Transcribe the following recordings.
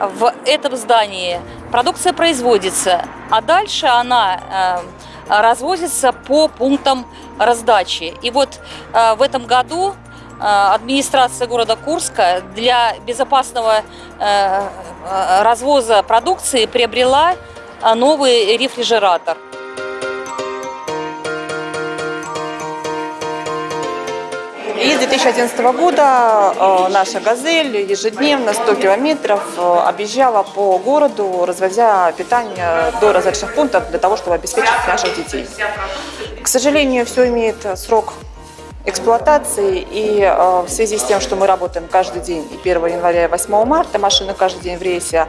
в этом здании продукция производится, а дальше она э, развозится по пунктам раздачи. И вот э, в этом году э, администрация города Курска для безопасного развоза продукции приобрела новый рефрижератор. И с 2011 года э, наша «Газель» ежедневно 100 километров э, объезжала по городу, развозя питание до различных пунктов для того, чтобы обеспечить наших детей. К сожалению, все имеет срок эксплуатации, и э, в связи с тем, что мы работаем каждый день, и 1 января, и 8 марта, машины каждый день в рейсе,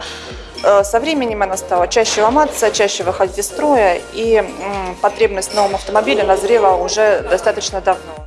со временем она стала чаще ломаться, чаще выходить из строя, и потребность в новом автомобиле назрела уже достаточно давно.